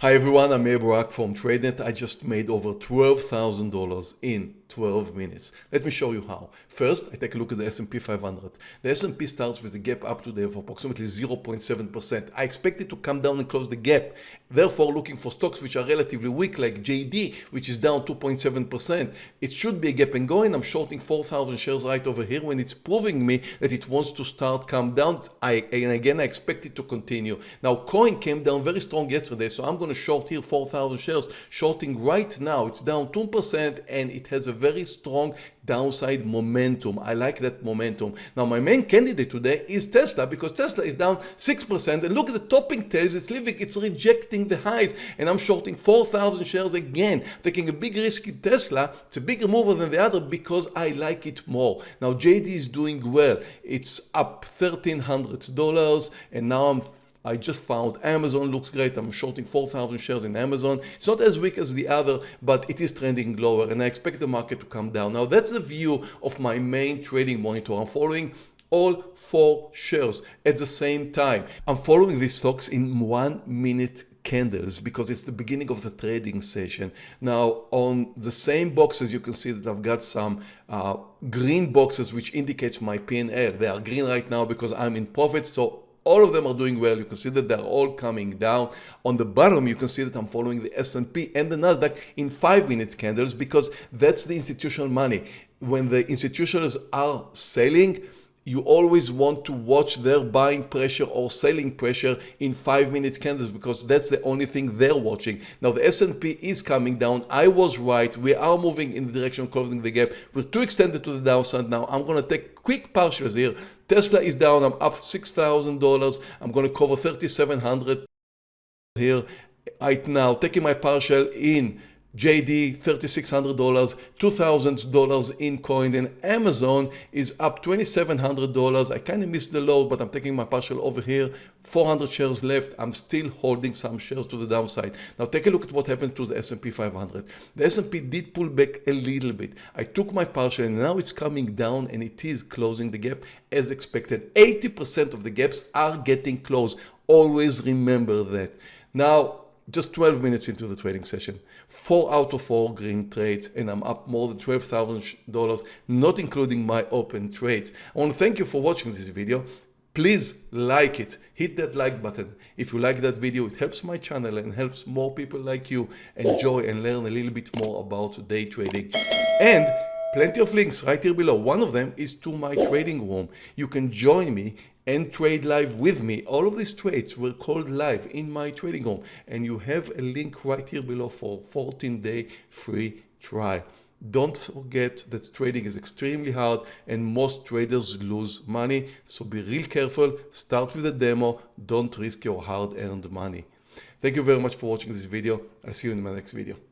Hi everyone, I'm Meir Barak from TradeNet. I just made over $12,000 in 12 minutes. Let me show you how. First, I take a look at the S&P 500. The S&P starts with a gap up today of approximately 0.7%. I expect it to come down and close the gap. Therefore, looking for stocks which are relatively weak like JD, which is down 2.7%. It should be a gap and going. I'm shorting 4,000 shares right over here when it's proving me that it wants to start come down. I, and again, I expect it to continue. Now, coin came down very strong yesterday, so I'm going to short here 4,000 shares. Shorting right now, it's down 2% and it has a very strong downside momentum. I like that momentum. Now my main candidate today is Tesla because Tesla is down 6% and look at the topping tails it's leaving, it's rejecting the highs and I'm shorting 4,000 shares again, taking a big risk in Tesla. It's a bigger mover than the other because I like it more. Now JD is doing well. It's up $1,300 and now I'm I just found Amazon looks great. I'm shorting 4,000 shares in Amazon. It's not as weak as the other, but it is trending lower and I expect the market to come down. Now that's the view of my main trading monitor. I'm following all four shares at the same time. I'm following these stocks in one minute candles because it's the beginning of the trading session. Now on the same boxes you can see that I've got some uh, green boxes which indicates my P&L. They are green right now because I'm in profit so all of them are doing well. You can see that they're all coming down. On the bottom, you can see that I'm following the S&P and the Nasdaq in five minutes candles because that's the institutional money. When the institutions are selling, you always want to watch their buying pressure or selling pressure in five minutes candles because that's the only thing they're watching. Now the S&P is coming down. I was right. We are moving in the direction of closing the gap. We're too extended to the downside now. I'm going to take quick partials here. Tesla is down. I'm up $6,000. I'm going to cover 3,700 here right now. Taking my partial in JD $3,600, $2,000 in coin, and Amazon is up $2,700. I kind of missed the low, but I'm taking my partial over here. 400 shares left. I'm still holding some shares to the downside. Now take a look at what happened to the S&P 500. The S&P did pull back a little bit. I took my partial and now it's coming down and it is closing the gap as expected. 80% of the gaps are getting closed. Always remember that. Now, just 12 minutes into the trading session, four out of four green trades, and I'm up more than $12,000, not including my open trades. I want to thank you for watching this video. Please like it, hit that like button. If you like that video, it helps my channel and helps more people like you enjoy and learn a little bit more about day trading. And plenty of links right here below. One of them is to my trading room. You can join me and trade live with me. All of these trades were called live in my trading room and you have a link right here below for 14 day free trial. Don't forget that trading is extremely hard and most traders lose money. So be real careful. Start with a demo. Don't risk your hard earned money. Thank you very much for watching this video. I'll see you in my next video.